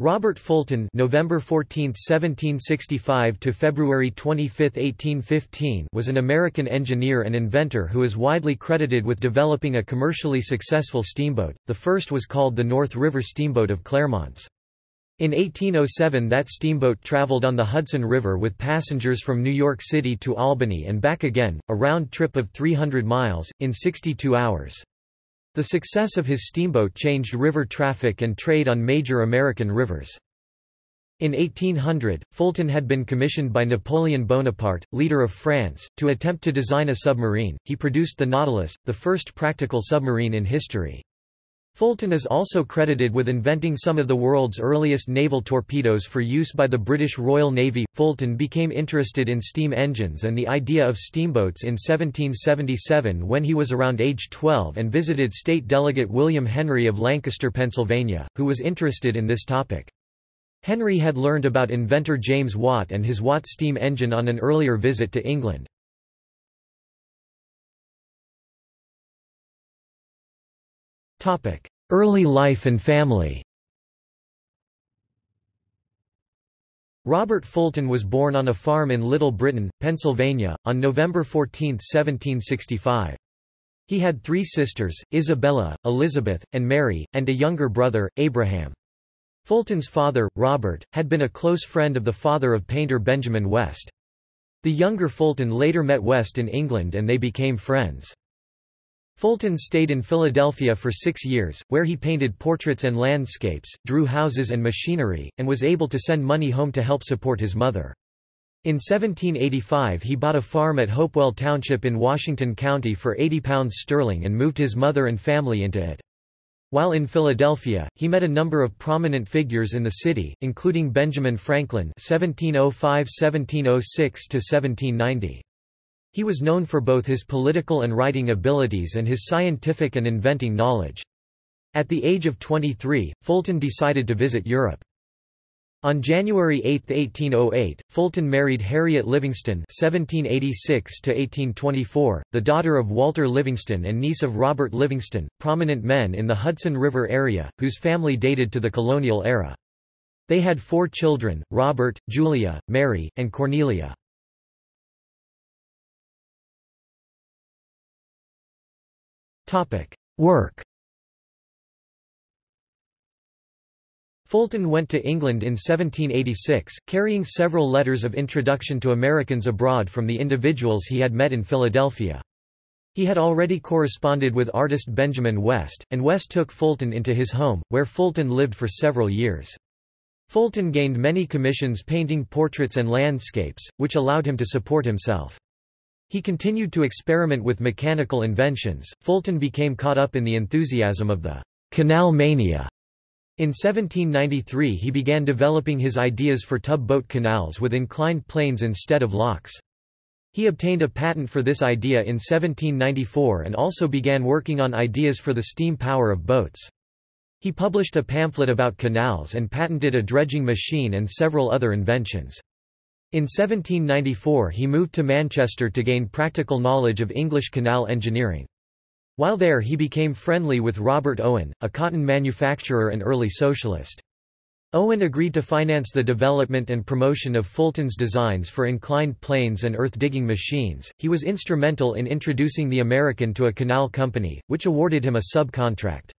Robert Fulton November 14, 1765 to February 25, 1815 was an American engineer and inventor who is widely credited with developing a commercially successful steamboat. The first was called the North River Steamboat of Clermonts. In 1807 that steamboat traveled on the Hudson River with passengers from New York City to Albany and back again, a round trip of 300 miles, in 62 hours. The success of his steamboat changed river traffic and trade on major American rivers. In 1800, Fulton had been commissioned by Napoleon Bonaparte, leader of France, to attempt to design a submarine. He produced the Nautilus, the first practical submarine in history. Fulton is also credited with inventing some of the world's earliest naval torpedoes for use by the British Royal Navy. Fulton became interested in steam engines and the idea of steamboats in 1777 when he was around age 12 and visited State Delegate William Henry of Lancaster, Pennsylvania, who was interested in this topic. Henry had learned about inventor James Watt and his Watt steam engine on an earlier visit to England. Early life and family Robert Fulton was born on a farm in Little Britain, Pennsylvania, on November 14, 1765. He had three sisters, Isabella, Elizabeth, and Mary, and a younger brother, Abraham. Fulton's father, Robert, had been a close friend of the father of painter Benjamin West. The younger Fulton later met West in England and they became friends. Fulton stayed in Philadelphia for six years, where he painted portraits and landscapes, drew houses and machinery, and was able to send money home to help support his mother. In 1785 he bought a farm at Hopewell Township in Washington County for £80 sterling and moved his mother and family into it. While in Philadelphia, he met a number of prominent figures in the city, including Benjamin Franklin (1705–1706–1790). He was known for both his political and writing abilities and his scientific and inventing knowledge. At the age of 23, Fulton decided to visit Europe. On January 8, 1808, Fulton married Harriet Livingston (1786–1824), the daughter of Walter Livingston and niece of Robert Livingston, prominent men in the Hudson River area, whose family dated to the colonial era. They had four children: Robert, Julia, Mary, and Cornelia. Work Fulton went to England in 1786, carrying several letters of introduction to Americans abroad from the individuals he had met in Philadelphia. He had already corresponded with artist Benjamin West, and West took Fulton into his home, where Fulton lived for several years. Fulton gained many commissions painting portraits and landscapes, which allowed him to support himself. He continued to experiment with mechanical inventions. Fulton became caught up in the enthusiasm of the canal mania. In 1793 he began developing his ideas for tub-boat canals with inclined planes instead of locks. He obtained a patent for this idea in 1794 and also began working on ideas for the steam power of boats. He published a pamphlet about canals and patented a dredging machine and several other inventions. In 1794 he moved to Manchester to gain practical knowledge of English canal engineering. While there he became friendly with Robert Owen, a cotton manufacturer and early socialist. Owen agreed to finance the development and promotion of Fulton's designs for inclined planes and earth-digging machines. He was instrumental in introducing the American to a canal company, which awarded him a subcontract.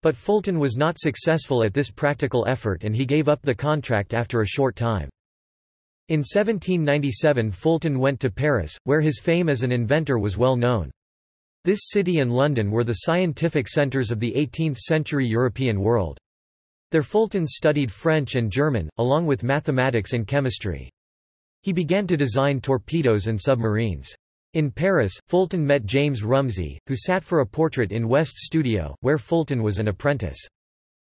But Fulton was not successful at this practical effort and he gave up the contract after a short time. In 1797 Fulton went to Paris, where his fame as an inventor was well known. This city and London were the scientific centres of the 18th-century European world. There Fulton studied French and German, along with mathematics and chemistry. He began to design torpedoes and submarines. In Paris, Fulton met James Rumsey, who sat for a portrait in West's studio, where Fulton was an apprentice.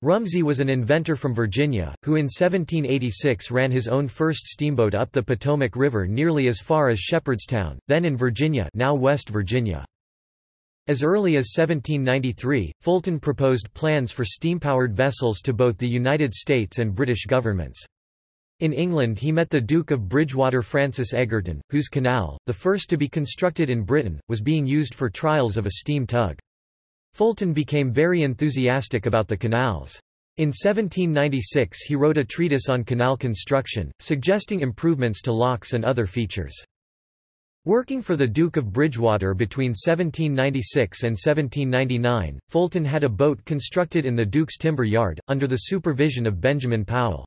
Rumsey was an inventor from Virginia, who in 1786 ran his own first steamboat up the Potomac River nearly as far as Shepherdstown, then in Virginia now West Virginia. As early as 1793, Fulton proposed plans for steam-powered vessels to both the United States and British governments. In England he met the Duke of Bridgewater Francis Egerton, whose canal, the first to be constructed in Britain, was being used for trials of a steam tug. Fulton became very enthusiastic about the canals. In 1796 he wrote a treatise on canal construction, suggesting improvements to locks and other features. Working for the Duke of Bridgewater between 1796 and 1799, Fulton had a boat constructed in the Duke's timber yard, under the supervision of Benjamin Powell.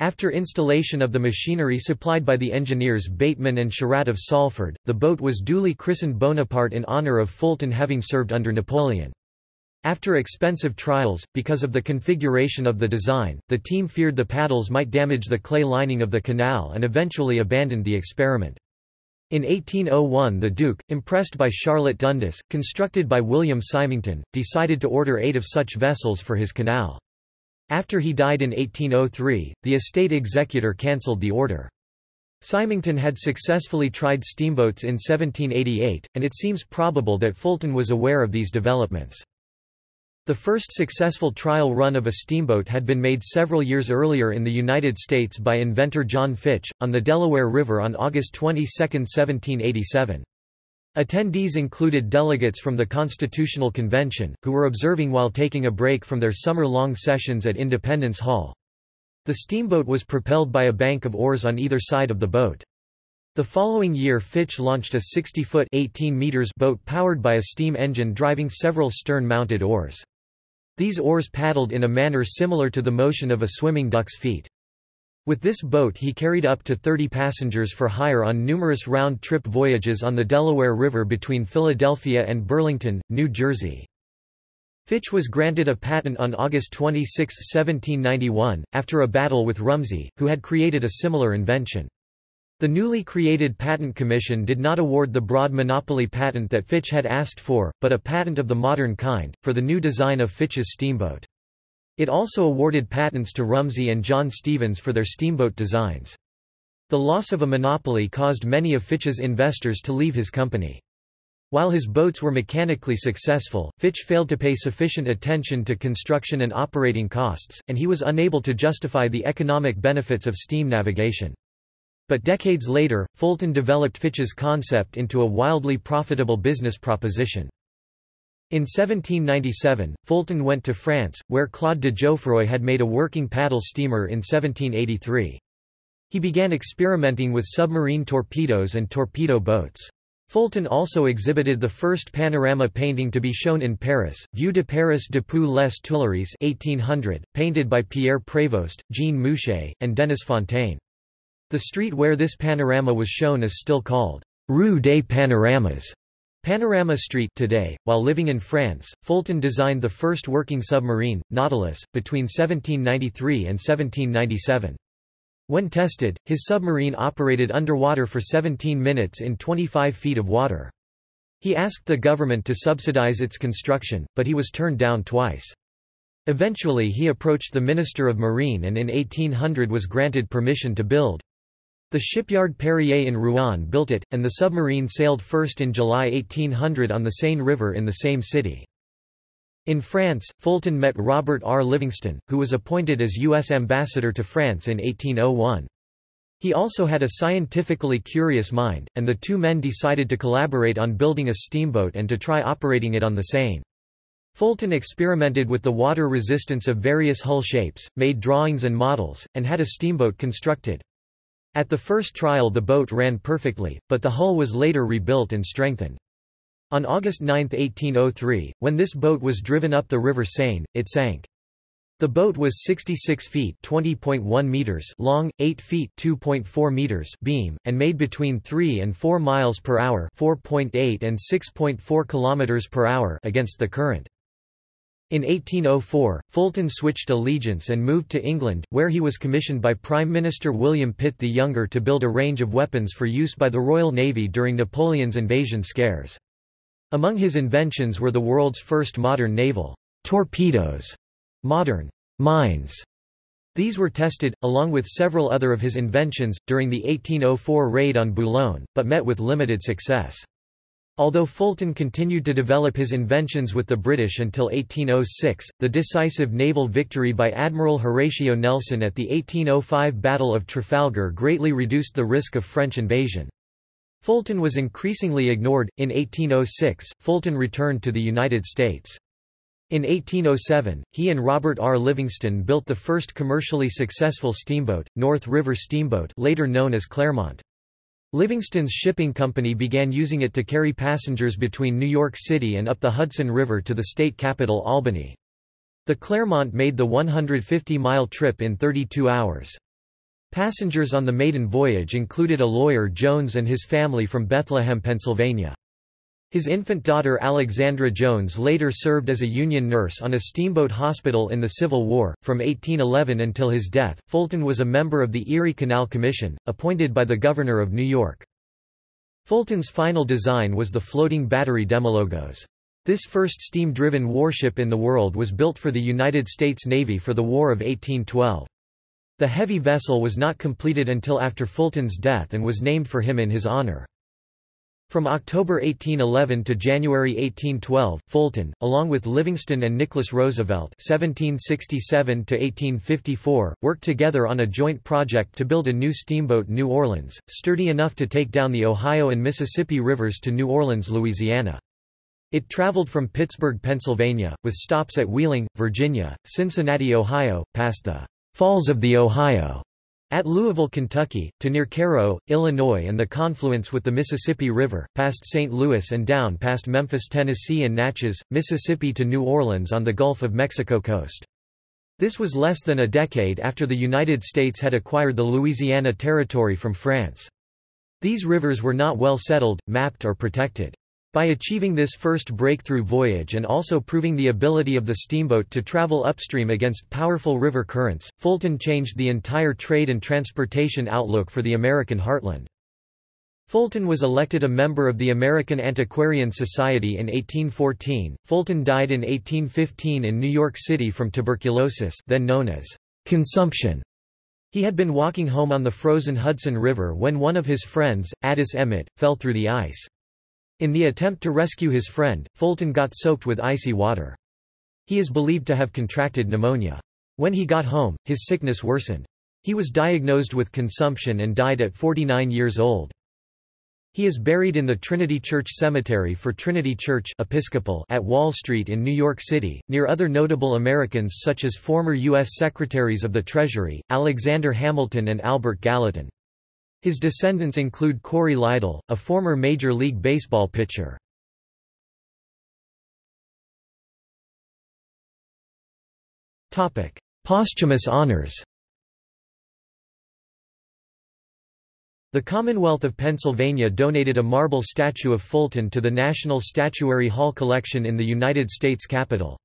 After installation of the machinery supplied by the engineers Bateman and Sherratt of Salford, the boat was duly christened Bonaparte in honour of Fulton having served under Napoleon. After expensive trials, because of the configuration of the design, the team feared the paddles might damage the clay lining of the canal and eventually abandoned the experiment. In 1801 the Duke, impressed by Charlotte Dundas, constructed by William Symington, decided to order eight of such vessels for his canal. After he died in 1803, the estate executor cancelled the order. Symington had successfully tried steamboats in 1788, and it seems probable that Fulton was aware of these developments. The first successful trial run of a steamboat had been made several years earlier in the United States by inventor John Fitch, on the Delaware River on August 22, 1787. Attendees included delegates from the Constitutional Convention, who were observing while taking a break from their summer-long sessions at Independence Hall. The steamboat was propelled by a bank of oars on either side of the boat. The following year Fitch launched a 60-foot boat powered by a steam engine driving several stern-mounted oars. These oars paddled in a manner similar to the motion of a swimming duck's feet. With this boat he carried up to 30 passengers for hire on numerous round-trip voyages on the Delaware River between Philadelphia and Burlington, New Jersey. Fitch was granted a patent on August 26, 1791, after a battle with Rumsey, who had created a similar invention. The newly created Patent Commission did not award the broad monopoly patent that Fitch had asked for, but a patent of the modern kind, for the new design of Fitch's steamboat. It also awarded patents to Rumsey and John Stevens for their steamboat designs. The loss of a monopoly caused many of Fitch's investors to leave his company. While his boats were mechanically successful, Fitch failed to pay sufficient attention to construction and operating costs, and he was unable to justify the economic benefits of steam navigation. But decades later, Fulton developed Fitch's concept into a wildly profitable business proposition. In 1797, Fulton went to France, where Claude de Jouffroy had made a working paddle steamer in 1783. He began experimenting with submarine torpedoes and torpedo boats. Fulton also exhibited the first panorama painting to be shown in Paris, Vue de Paris depuis les Tuileries 1800, painted by Pierre Prévost, Jean Mouchet, and Denis Fontaine. The street where this panorama was shown is still called Rue des Panoramas. Panorama Street today. While living in France, Fulton designed the first working submarine, Nautilus, between 1793 and 1797. When tested, his submarine operated underwater for 17 minutes in 25 feet of water. He asked the government to subsidize its construction, but he was turned down twice. Eventually he approached the Minister of Marine and in 1800 was granted permission to build. The shipyard Perrier in Rouen built it, and the submarine sailed first in July 1800 on the Seine River in the same city. In France, Fulton met Robert R. Livingston, who was appointed as U.S. ambassador to France in 1801. He also had a scientifically curious mind, and the two men decided to collaborate on building a steamboat and to try operating it on the Seine. Fulton experimented with the water resistance of various hull shapes, made drawings and models, and had a steamboat constructed. At the first trial the boat ran perfectly, but the hull was later rebuilt and strengthened. On August 9, 1803, when this boat was driven up the River Seine, it sank. The boat was 66 feet (20.1 meters) long, 8 feet (2.4 meters) beam, and made between 3 and 4 miles per hour (4.8 and 6.4 kilometers per hour) against the current. In 1804, Fulton switched allegiance and moved to England, where he was commissioned by Prime Minister William Pitt the Younger to build a range of weapons for use by the Royal Navy during Napoleon's invasion scares. Among his inventions were the world's first modern naval torpedoes, modern mines. These were tested, along with several other of his inventions, during the 1804 raid on Boulogne, but met with limited success. Although Fulton continued to develop his inventions with the British until 1806, the decisive naval victory by Admiral Horatio Nelson at the 1805 Battle of Trafalgar greatly reduced the risk of French invasion. Fulton was increasingly ignored. In 1806, Fulton returned to the United States. In 1807, he and Robert R. Livingston built the first commercially successful steamboat, North River Steamboat later known as Clermont. Livingston's shipping company began using it to carry passengers between New York City and up the Hudson River to the state capital Albany. The Clermont made the 150-mile trip in 32 hours. Passengers on the maiden voyage included a lawyer Jones and his family from Bethlehem, Pennsylvania. His infant daughter Alexandra Jones later served as a Union nurse on a steamboat hospital in the Civil War. From 1811 until his death, Fulton was a member of the Erie Canal Commission, appointed by the Governor of New York. Fulton's final design was the floating battery Demologos. This first steam-driven warship in the world was built for the United States Navy for the War of 1812. The heavy vessel was not completed until after Fulton's death and was named for him in his honor. From October 1811 to January 1812, Fulton, along with Livingston and Nicholas Roosevelt (1767–1854), worked together on a joint project to build a new steamboat New Orleans, sturdy enough to take down the Ohio and Mississippi rivers to New Orleans, Louisiana. It traveled from Pittsburgh, Pennsylvania, with stops at Wheeling, Virginia, Cincinnati, Ohio, past the Falls of the Ohio, at Louisville, Kentucky, to near Cairo, Illinois and the confluence with the Mississippi River, past St. Louis and down past Memphis, Tennessee and Natchez, Mississippi to New Orleans on the Gulf of Mexico coast. This was less than a decade after the United States had acquired the Louisiana Territory from France. These rivers were not well settled, mapped or protected. By achieving this first breakthrough voyage and also proving the ability of the steamboat to travel upstream against powerful river currents, Fulton changed the entire trade and transportation outlook for the American heartland. Fulton was elected a member of the American Antiquarian Society in 1814. Fulton died in 1815 in New York City from tuberculosis, then known as consumption. He had been walking home on the frozen Hudson River when one of his friends, Addis Emmet, fell through the ice. In the attempt to rescue his friend, Fulton got soaked with icy water. He is believed to have contracted pneumonia. When he got home, his sickness worsened. He was diagnosed with consumption and died at 49 years old. He is buried in the Trinity Church Cemetery for Trinity Church Episcopal at Wall Street in New York City, near other notable Americans such as former U.S. Secretaries of the Treasury, Alexander Hamilton and Albert Gallatin. His descendants include Corey Lidle, a former Major League Baseball pitcher. Posthumous honors The Commonwealth of Pennsylvania donated a marble statue of Fulton to the National Statuary Hall collection in the United States Capitol.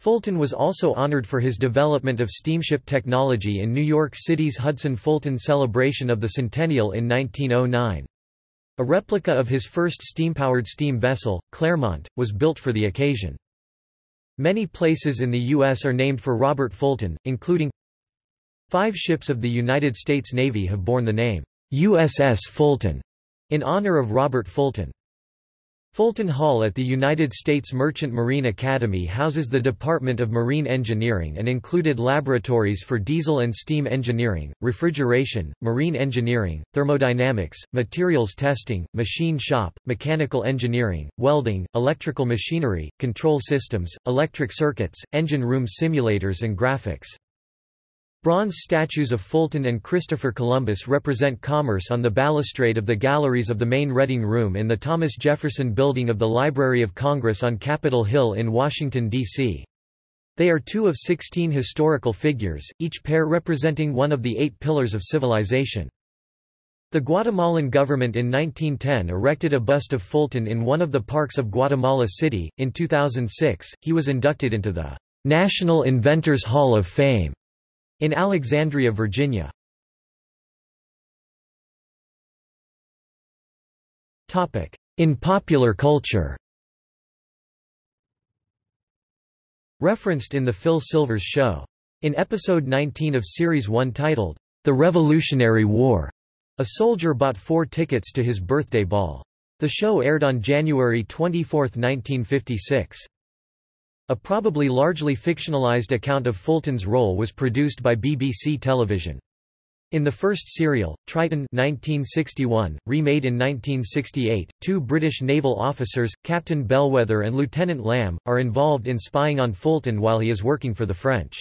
Fulton was also honored for his development of steamship technology in New York City's Hudson-Fulton celebration of the centennial in 1909. A replica of his first steam-powered steam vessel, Clermont, was built for the occasion. Many places in the U.S. are named for Robert Fulton, including Five ships of the United States Navy have borne the name, USS Fulton, in honor of Robert Fulton. Fulton Hall at the United States Merchant Marine Academy houses the Department of Marine Engineering and included laboratories for diesel and steam engineering, refrigeration, marine engineering, thermodynamics, materials testing, machine shop, mechanical engineering, welding, electrical machinery, control systems, electric circuits, engine room simulators and graphics. Bronze statues of Fulton and Christopher Columbus represent commerce on the balustrade of the galleries of the main Reading Room in the Thomas Jefferson Building of the Library of Congress on Capitol Hill in Washington, D.C. They are two of 16 historical figures, each pair representing one of the eight pillars of civilization. The Guatemalan government in 1910 erected a bust of Fulton in one of the parks of Guatemala City. In 2006, he was inducted into the National Inventors Hall of Fame in Alexandria, Virginia. In popular culture Referenced in The Phil Silvers Show. In episode 19 of Series 1 titled, The Revolutionary War, a soldier bought four tickets to his birthday ball. The show aired on January 24, 1956. A probably largely fictionalized account of Fulton's role was produced by BBC Television. In the first serial, Triton 1961, remade in 1968, two British naval officers, Captain Bellwether and Lieutenant Lamb, are involved in spying on Fulton while he is working for the French.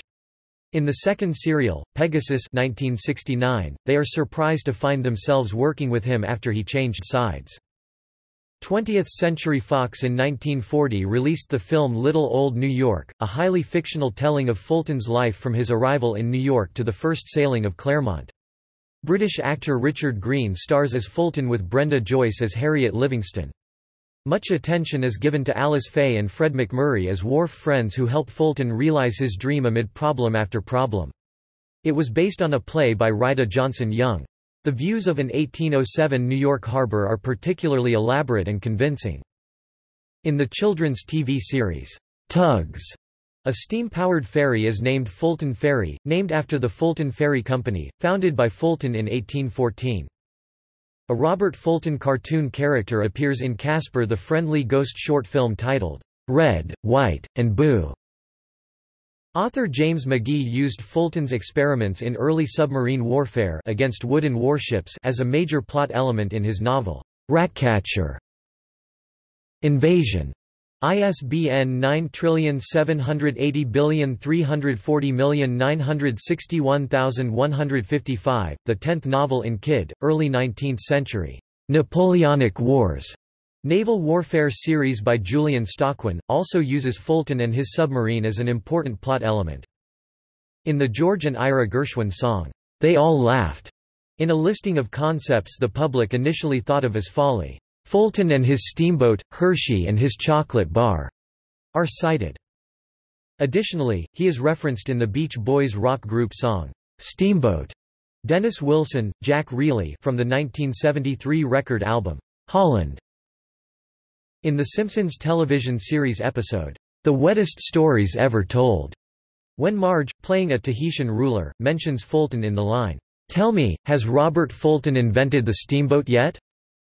In the second serial, Pegasus 1969, they are surprised to find themselves working with him after he changed sides. 20th Century Fox in 1940 released the film Little Old New York, a highly fictional telling of Fulton's life from his arrival in New York to the first sailing of Clermont. British actor Richard Greene stars as Fulton with Brenda Joyce as Harriet Livingston. Much attention is given to Alice Faye and Fred MacMurray as wharf friends who help Fulton realize his dream amid problem after problem. It was based on a play by Rida Johnson Young. The views of an 1807 New York harbor are particularly elaborate and convincing. In the children's TV series, Tugs, a steam-powered ferry is named Fulton Ferry, named after the Fulton Ferry Company, founded by Fulton in 1814. A Robert Fulton cartoon character appears in Casper the Friendly Ghost short film titled, Red, White, and Boo. Author James McGee used Fulton's experiments in early submarine warfare against wooden warships as a major plot element in his novel, Ratcatcher. Invasion. ISBN 9780340961155, the tenth novel in Kydd, early 19th century, Napoleonic Wars. Naval Warfare series by Julian Stockwin, also uses Fulton and his submarine as an important plot element. In the George and Ira Gershwin song, They All Laughed, in a listing of concepts the public initially thought of as folly, Fulton and his steamboat, Hershey and his chocolate bar, are cited. Additionally, he is referenced in the Beach Boys rock group song, Steamboat. Dennis Wilson, Jack Rieley from the 1973 record album, Holland. In The Simpsons television series episode, The Wettest Stories Ever Told, when Marge, playing a Tahitian ruler, mentions Fulton in the line, Tell me, has Robert Fulton invented the steamboat yet?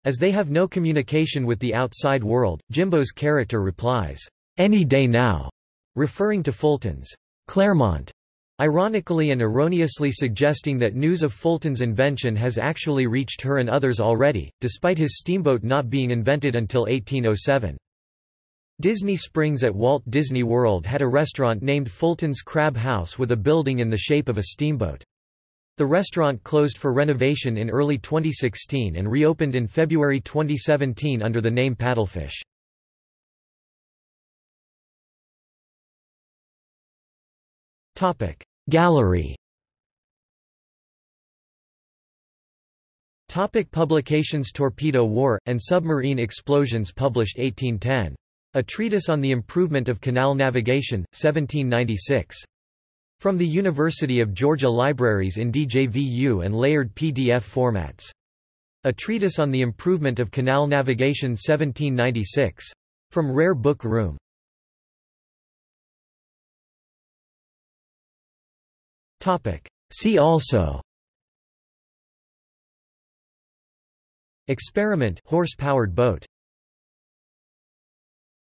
As they have no communication with the outside world, Jimbo's character replies, Any day now, referring to Fulton's Clermont Ironically and erroneously suggesting that news of Fulton's invention has actually reached her and others already, despite his steamboat not being invented until 1807. Disney Springs at Walt Disney World had a restaurant named Fulton's Crab House with a building in the shape of a steamboat. The restaurant closed for renovation in early 2016 and reopened in February 2017 under the name Paddlefish. Gallery Topic publications Torpedo War, and Submarine Explosions published 1810. A Treatise on the Improvement of Canal Navigation, 1796. From the University of Georgia Libraries in DJVU and layered PDF formats. A Treatise on the Improvement of Canal Navigation 1796. From Rare Book Room. See also. Experiment. Horse-powered boat